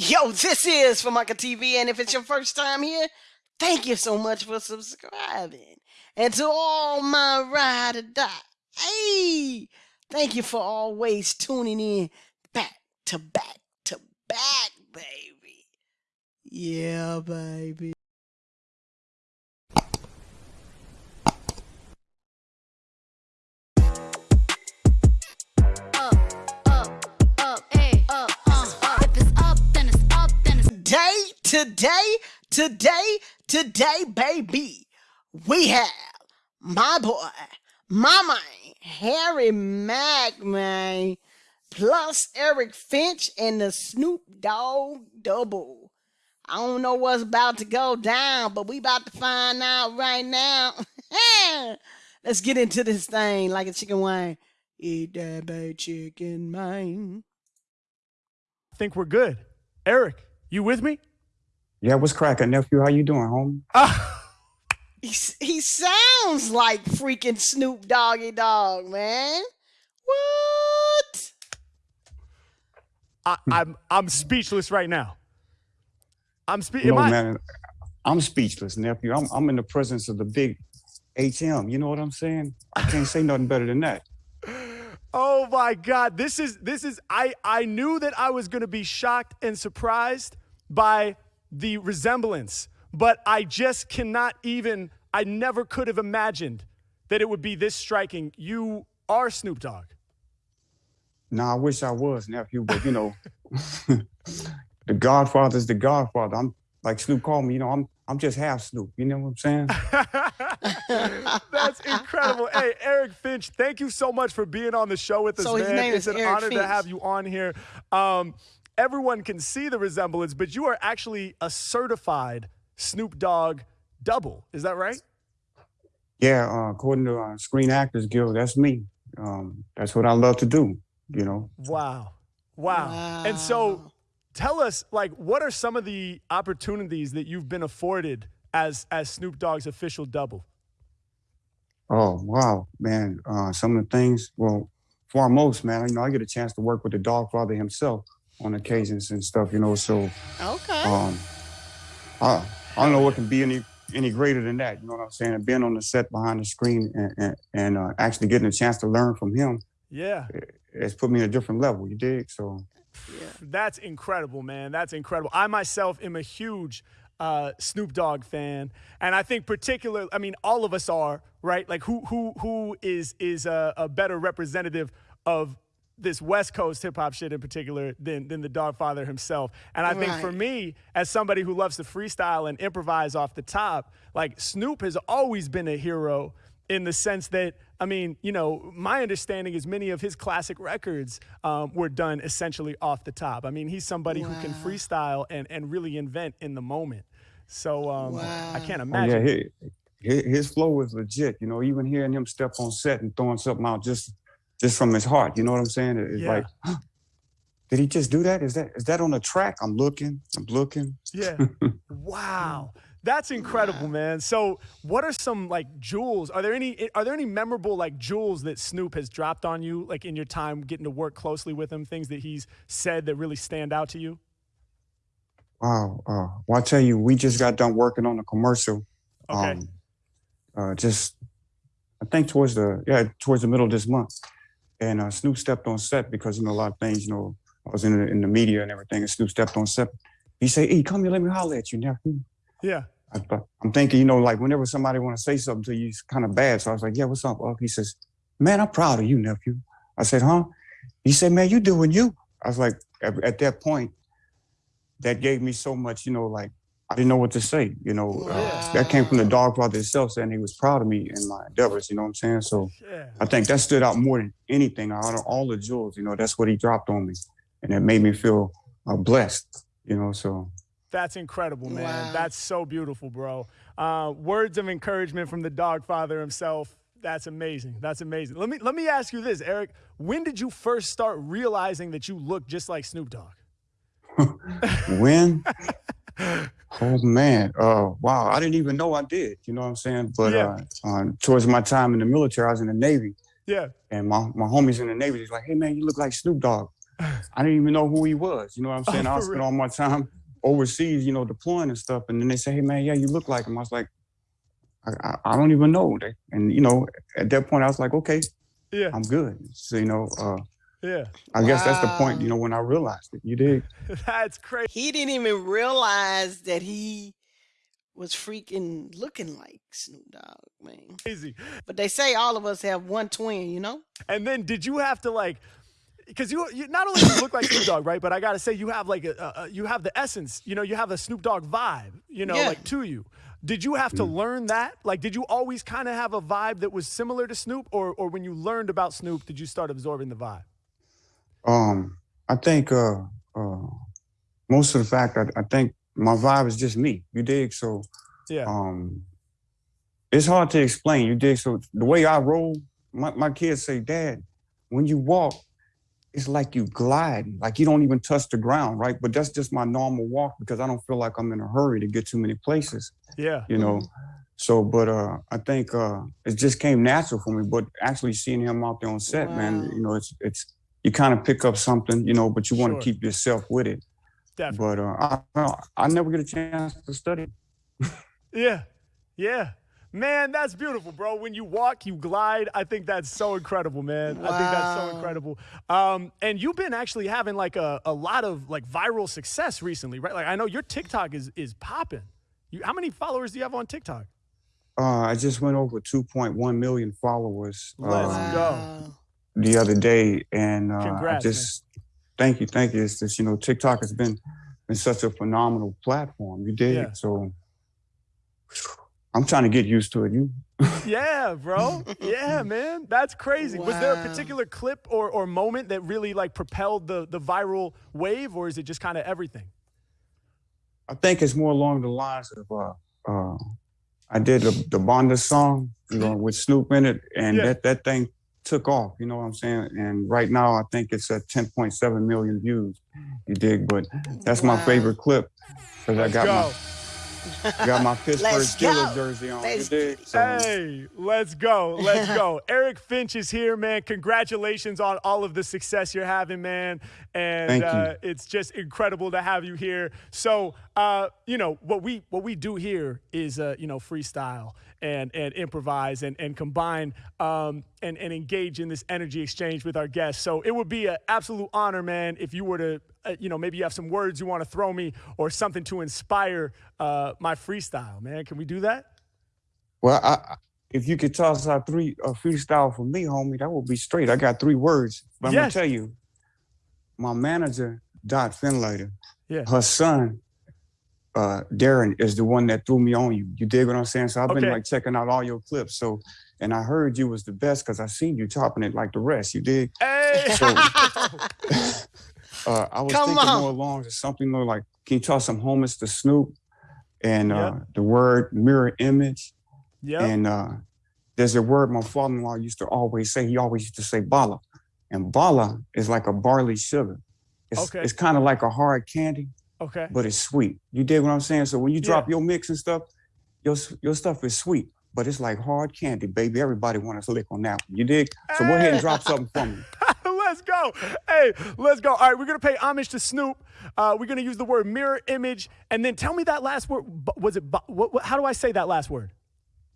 Yo, this is Formica TV, and if it's your first time here, thank you so much for subscribing. And to all my ride or die, hey, thank you for always tuning in back to back to back, baby. Yeah, baby. Today, today, today, baby, we have my boy, my man, Harry Mack, man, plus Eric Finch and the Snoop Dogg double. I don't know what's about to go down, but we about to find out right now. Let's get into this thing like a chicken wing. Eat that bad chicken, man. think we're good. Eric, you with me? Yeah, what's cracking, nephew? How you doing, homie? He, he sounds like freaking Snoop Doggy Dogg, man. What? I, I'm I'm speechless right now. I'm spe- No, I- man, I'm speechless, nephew. I'm I'm in the presence of the big HM. You know what I'm saying? I can't say nothing better than that. Oh my God! This is this is. I I knew that I was going to be shocked and surprised by the resemblance, but I just cannot even. I never could have imagined that it would be this striking. You are Snoop Dogg. Nah, I wish I was, nephew, but you know, the Godfather's the Godfather. I'm like Snoop called me. You know, I'm I'm just half Snoop. You know what I'm saying? That's incredible. hey, Eric Finch, thank you so much for being on the show with us, So his man. name it's is an Eric honor to have you on here. Um, everyone can see the resemblance, but you are actually a certified Snoop Dogg double. Is that right? Yeah, uh, according to uh, Screen Actors Guild, that's me. Um, that's what I love to do. You know. Wow. Wow. And so tell us, like, what are some of the opportunities that you've been afforded as as Snoop Dogg's official double? Oh wow, man! Uh, some of the things. Well, foremost, man, you know, I get a chance to work with the Dogfather himself on occasions and stuff. You know, so Okay. um, I I don't know what can be any any greater than that. You know what I'm saying? And being on the set behind the screen and and, and uh, actually getting a chance to learn from him, Yeah. it's put me at a different level. You dig? So yeah, That's incredible, man. That's incredible. I myself am a huge uh, Snoop Dogg fan, and I think particularly, I mean, all of us are, right? Like, who who who is is a, a better representative of this West Coast hip hop shit in particular than than the Dogfather himself? And I think for me, as somebody who loves to freestyle and improvise off the top, like Snoop has always been a hero in the sense that I mean, you know, my understanding is many of his classic records um, were done essentially off the top. I mean, he's somebody who can freestyle and and really invent in the moment. So um, I can't oh, imagine. yeah, his, his flow is legit. You know, even hearing him step on set and throwing something out just just from his heart. You know what I'm saying? It's Yeah. like, did he just do that? Is that is that on the track? I'm looking. I'm looking. Yeah. wow. That's incredible, man. So, what are some like jewels? Are there any are there any memorable like jewels that Snoop has dropped on you like in your time getting to work closely with him, things that he's said that really stand out to you? Wow. Uh, well, I tell you, we just got done working on a commercial. Okay. Um, uh, just, I think towards the yeah towards the middle of this month, and uh, Snoop stepped on set because you know a lot of things. You know, I was in the, in the media and everything, and Snoop stepped on set. He said, "Hey, come here, let me holler at you, nephew." Yeah. I, I'm thinking, you know, like whenever somebody want to say something to you, it's kind of bad. So I was like, "Yeah, what's up?" Unc?" He says, "Man, I'm proud of you, nephew." I said, "Huh?" He said, "Man, you doing you." I was like, at, at that point, that gave me so much, you know, like I didn't know what to say. You know, uh, that came from the dog father himself saying he was proud of me and my endeavors. You know what I'm saying? So Yeah. I think that stood out more than anything. Out of all the jewels, you know, that's what he dropped on me, and it made me feel uh, blessed. You know, so That's incredible, man. Wow. That's so beautiful, bro. Uh, words of encouragement from the dog father himself. That's amazing. That's amazing. Let me let me ask you this, Eric. When did you first start realizing that you look just like Snoop Dogg? when. Oh man, uh, wow! I didn't even know I did. You know what I'm saying? But Yeah. uh, uh, towards my time in the military, I was in the Navy, Yeah. and my, my homies in the Navy was like, "Hey man, you look like Snoop Dogg." I didn't even know who he was. You know what I'm saying? Oh, I spent all my time overseas, you know, deploying and stuff. And then they say, "Hey, man, yeah, you look like him." I was like, I, I, I don't even know. And you know, at that point, I was like, "Okay, Yeah, I'm good." So you know, uh, yeah. I guess that's the point. You know, when I realized it, you did. That's crazy. He didn't even realize that he was freaking looking like Snoop Dogg, man. Crazy. But they say all of us have one twin, you know? And then did you have to like? Because you, you not only do you look like Snoop Dogg, right? But I gotta say you have like a, a, a you have the essence. You know, you have a Snoop Dogg vibe. You know, Yeah. like to you. Did you have to mm. learn that? Like, did you always kind of have a vibe that was similar to Snoop, or or when you learned about Snoop, did you start absorbing the vibe? Um, I think uh, uh, most of the fact, I, I think my vibe is just me. You dig? So Yeah. um, it's hard to explain. You dig? So the way I roll, my, my kids say, Dad, when you walk, it's like you glide, like you don't even touch the ground, right? But that's just my normal walk because I don't feel like I'm in a hurry to get too many places, Yeah. you know. So, but uh, I think uh, it just came natural for me. But actually seeing him out there on set, man, you know, it's it's you kind of pick up something, you know, but you want Sure. to keep yourself with it. Definitely. But uh, I, I never get a chance to study. Yeah. Yeah. Man, that's beautiful, bro. When you walk, you glide. I think that's so incredible, man. I think that's so incredible. Um, and you've been actually having like a, a lot of like viral success recently, right? Like I know your TikTok is is popping. You, how many followers do you have on TikTok? Uh, I just went over 2.1 million followers Let's uh, go. Wow. the other day, and uh, Congrats, I just thank you, thank you. It's just you know TikTok has been been such a phenomenal platform. You did Yeah. so. I'm trying to get used to it. You Yeah, bro. Yeah, man. That's crazy. Was there a particular clip or, or moment that really like propelled the, the viral wave, or is it just kind of everything? I think it's more along the lines of uh, uh, I did the, the Bonda song, you know, with Snoop in it, and Yeah. that that thing took off. You know what I'm saying? And right now, I think it's at 10.7 million views. You dig? But that's my Wow. favorite clip because I got go. my got my Pittsburgh Let's Steelers go. jersey on. Let's you dig? get it. So, Hey, let's go. Let's go. Eric Finch is here, man. Congratulations on all of the success you're having, man. And Thank you. uh, it's just incredible to have you here. So, uh, you know, what we what we do here is uh, you know, freestyle and and improvise and and combine um, and and engage in this energy exchange with our guests. So it would be an absolute honor, man, if you were to uh, you know, maybe you have some words you want to throw me or something to inspire uh, my freestyle, man. Can we do that? well, I, if you could toss out three a freestyle for me, homie, that would be straight. I got three words, but I'm Yes. gonna tell you, my manager Dot Finlater, Yeah. her son, uh, Darren, is the one that threw me on you. You dig what I'm saying? So I've been like checking out all your clips. So, and I heard you was the best because I seen you chopping it like the rest. You dig? Hey. So, uh, I was Come thinking on. more along to something more like, can you toss some homage to Snoop and uh, Yep. the word mirror image? Yep. And uh, there's a word my father-in-law used to always say. He always used to say bala, and bala is like a barley sugar. It's, Okay. it's kind of like a hard candy, okay. but it's sweet. You dig what I'm saying? So when you drop your mix and stuff, your your stuff is sweet, but it's like hard candy, baby. Everybody want to lick on that one. You dig? So go ahead and drop something for me. Let's go. Hey, let's go. All right, we're gonna pay homage to Snoop. Uh, we're gonna use the word mirror image, and then tell me that last word. Was it? What, what, how do I say that last word?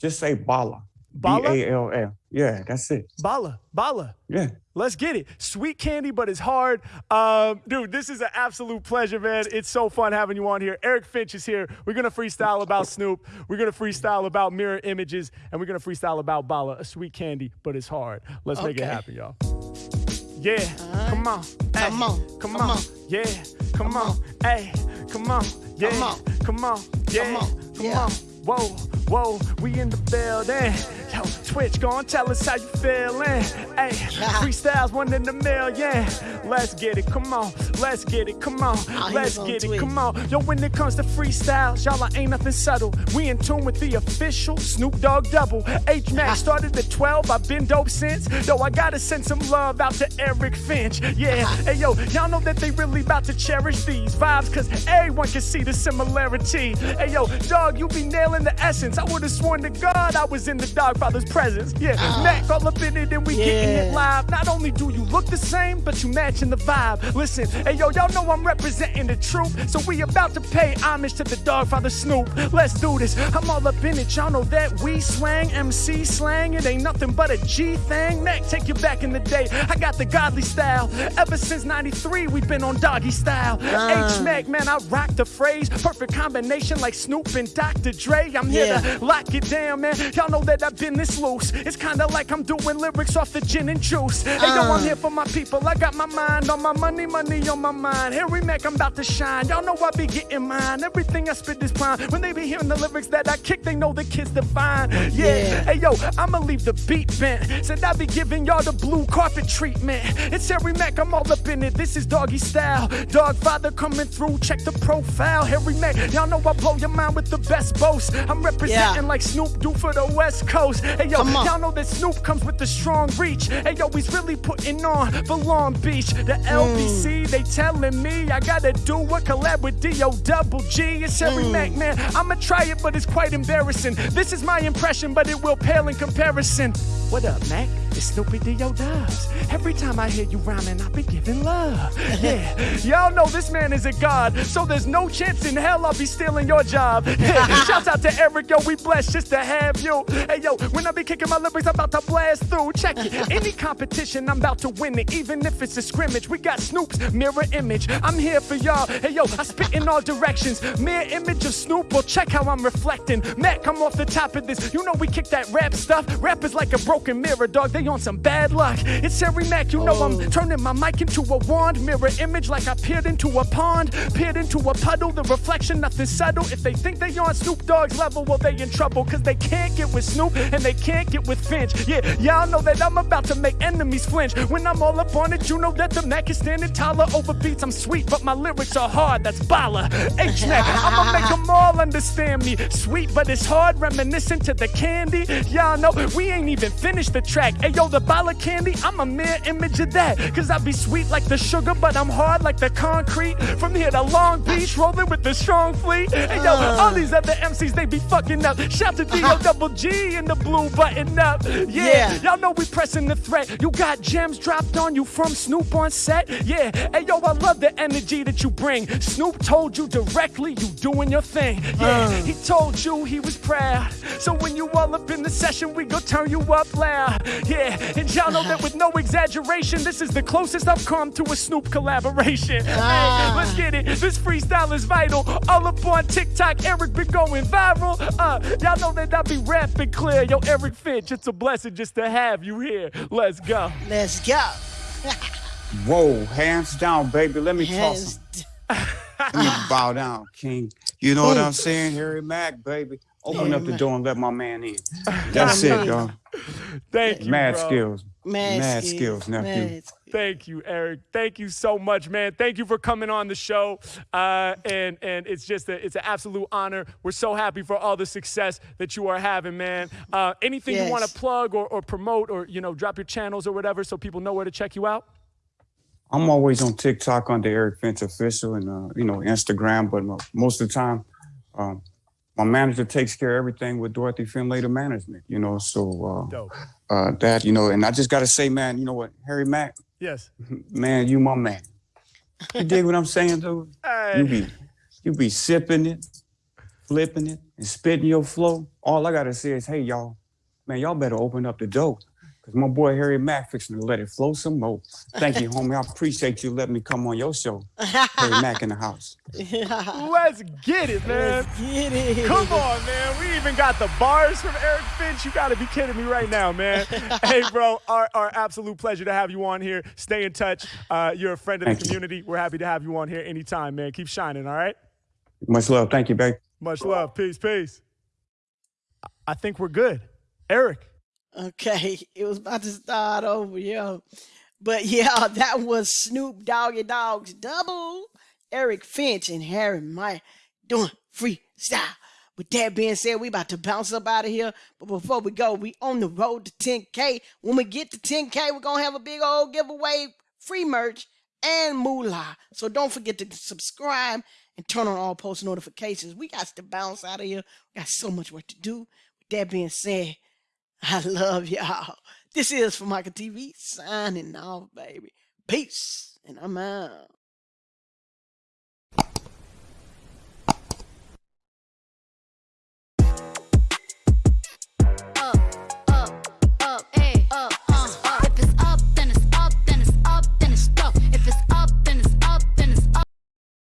Just say bala. Bala? B A L L. Yeah, that's it. Bala, bala. Yeah. Let's get it. Sweet candy, but it's hard. Um, dude, this is an absolute pleasure, man. It's so fun having you on here. Eric Finch is here. We're going to freestyle about Snoop. We're going to freestyle about mirror images. And we're going to freestyle about Bala, a sweet candy, but it's hard. Let's make it happen, y'all. Yeah, come on. Come on, Come on. Yeah, come on. Hey, come on. Yeah, Come on. come on. Yeah, Come on. come on. Whoa, whoa, we in the building. Yo, Twitch, go on, tell us how you feeling. Hey, freestyles one in a million. Let's get it, come on. Let's get it, come on. Let's get it, come on. Yo, when it comes to freestyles, y'all I ain't nothing subtle. We in tune with the official Snoop Dogg double. H Mack started at 12, I've been dope since. Yo, I gotta send some love out to Eric Finch. Yeah, hey yo, y'all know that they really about to cherish these vibes, cause everyone can see the similarity. Hey yo, dog, you be nailing the essence. I would've sworn to God I was in the dog Father's presence. Yeah, Mack all up in it and we getting it live. Not only do you look the same, but you matching the vibe. Listen, hey yo, y'all know I'm representing the truth. So we about to pay homage to the dog Father Snoop. Let's do this. I'm all up in it. Y'all know that we swang, MC slang. It ain't nothing but a G thing. Mack, take you back in the day. I got the godly style. Ever since 93, we've been on doggy style. Uh. H Mack, man, I rock the phrase. Perfect combination like Snoop and Dr. Dre. I'm here Yeah. to lock it down, man. Y'all know that I've been this loose. It's kinda like I'm doing lyrics off the gin and juice. Hey, yo, I'm uh. here for my people. I got my mind on my money, money on my mind. Harry Mack, I'm about to shine. Y'all know I be getting mine. Everything I spit is prime. When they be hearing the lyrics that I kick, they know the kids divine. Yeah. Yeah. Hey, yo, I'ma leave the beat bent. Said I be giving y'all the blue carpet treatment. It's Harry Mack, I'm all up in it. This is doggy style. Dog father coming through. Check the profile. Harry Mack, y'all know I blow your mind with the best boast. I'm representing Yeah. like Snoop do for the West Coast. Hey yo, y'all know that Snoop comes with the strong reach. Hey yo, he's really putting on for Long Beach. The. LBC, they telling me I gotta do a collab with D.O. Double G. It's Harry Hmm. Mack, man. I'ma try it, but it's quite embarrassing. This is my impression, but it will pale in comparison. What up, Mack? It's Snoopy D.O. Dubs. Every time I hear you rhyming, I be giving love. Yeah, y'all know this man is a god, so there's no chance in hell I'll be stealing your job. Yeah. Shouts out to Eric, yo, we blessed just to have you. Hey, yo, when I be kicking my lyrics, I'm about to blast through. Check it. Any competition, I'm about to win it, even if it's a scrimmage. We got Snoop's mirror image. I'm here for y'all. Hey, yo, I spit in all directions. Mirror image of Snoop, well, check how I'm reflecting. Mack, come off the top of this. You know we kick that rap stuff. Rap is like a broken mirror, dog. They on some bad luck. It's Harry Mack, you know I'm oh. turning my mic into a wand. Mirror image like I peered into a pond. Peered into a puddle, the reflection, nothing subtle. If they think they on Snoop Dogg's level, well, they in trouble. Cause they can't get with Snoop and they can't get with Finch. Yeah, y'all know that I'm about to make enemies flinch. When I'm all up on it, you know that the Mack is standing taller over beats. I'm sweet, but my lyrics are hard. That's Bala. H Mack, I'ma make them all understand me. Sweet, but it's hard, reminiscent to the candy. Y'all know we ain't even finished the track. Hey yo, the Bala candy, I'm a mere image of that. Cause I be sweet like the sugar, but I'm hard like the concrete. From here to Long Beach, rolling with the strong fleet. Hey yo, uh. all these other MCs, they be fucking up. Shout to D.O. Uh-huh. Double G in the blue button up. Yeah, Yeah. y'all know we pressing the threat. You got gems dropped on you from Snoop on set. Yeah, hey yo, I love the energy that you bring. Snoop told you directly, you doing your thing. Yeah, uh. he told you he was proud. So when you all up in the session, we go turn you up loud. Yeah, and y'all know that with no exaggeration, this is the closest I've come to a Snoop collaboration. Hey, let's get it. This freestyle is vital. All up on TikTok, Eric been going viral. Uh, y'all know that I be rapping clear. Yo, Eric Finch, it's a blessing just to have you here. Let's go. Let's go. Whoa, hands down, baby. Let me talk Hands some. d- Let me bow down, King. You know what I'm saying? Harry Mack, baby. Open up the door and let my man in. That's it, dog. Thank you, Mad bro. skills. Mad, Mad skills, skills, nephew. mad. Thank you, Eric. Thank you so much, man. Thank you for coming on the show. Uh, and and it's just a, it's an absolute honor. We're so happy for all the success that you are having, man. Uh, anything you want to plug or, or promote or you know drop your channels or whatever so people know where to check you out? I'm always on TikTok under Eric Finch Official and, uh, you know, Instagram, but most of the time, um, my manager takes care of everything with Dorothy Finlater Management, you know, so uh, uh, that, you know, and I just got to say, man, you know what, Harry Mack, Yes. man, you my man. You dig what I'm saying, dude? You be, you be sipping it, flipping it, and spitting your flow. All I gotta say is, hey, y'all, man, y'all better open up the door. Cause my boy Harry Mack fixing to let it flow some more. Thank you, homie. I appreciate you letting me come on your show. Harry Mack in the house. Let's get it, man. Let's get it. Come on, man. We even got the bars from Eric Finch. You got to be kidding me right now, man. hey, bro, our, our absolute pleasure to have you on here. Stay in touch. Uh, you're a friend of the Thank you. community. We're happy to have you on here anytime, man. Keep shining, all right? Much love. Thank you, babe. Much love. Peace, peace. I think we're good. Eric. Okay, it was about to start over, yo. But yeah, that was Snoop Doggy Dogg's double, Eric Finch and Harry Mack doing freestyle. With that being said, we about to bounce up out of here. But before we go, we on the road to 10K. When we get to 10K, we're gonna have a big old giveaway, free merch, and moolah. So don't forget to subscribe and turn on all post notifications. We got to bounce out of here. We got so much work to do. With that being said, I love y'all. This is for Michael TV signing off, baby. Peace, and I'm out.